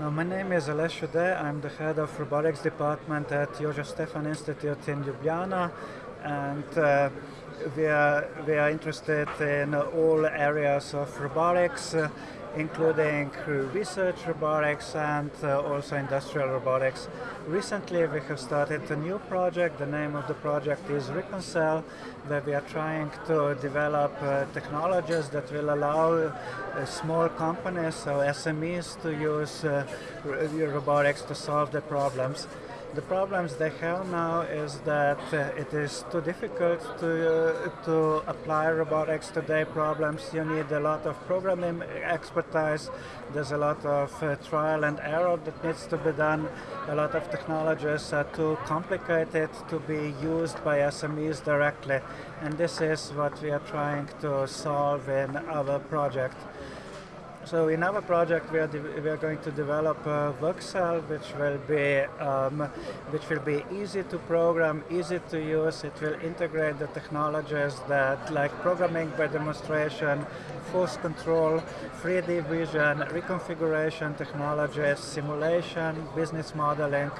Uh, my name is Aleš Ude. I'm the head of robotics department at Jožef Stefan Institute in Ljubljana, and uh, we are we are interested in all areas of robotics. Uh, including research robotics and uh, also industrial robotics. Recently we have started a new project. The name of the project is ReconCell, where we are trying to develop uh, technologies that will allow uh, small companies, so SMEs, to use uh, robotics to solve the problems. The problems they have now is that uh, it is too difficult to, uh, to apply robotics to their problems. You need a lot of programming expertise. There's a lot of uh, trial and error that needs to be done. A lot of technologies are too complicated to be used by SMEs directly. And this is what we are trying to solve in our project. So in our project, we are, we are going to develop a workcell, which will be um, which will be easy to program, easy to use. It will integrate the technologies that, like programming by demonstration, force control, 3D vision, reconfiguration technologies, simulation, business modeling,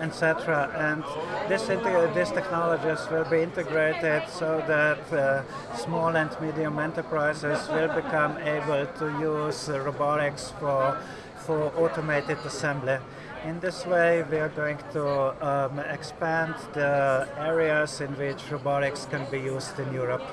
etc. And this these technologies will be integrated so that uh, small and medium enterprises will become able to use robotics for, for automated assembly. In this way, we are going to um, expand the areas in which robotics can be used in Europe.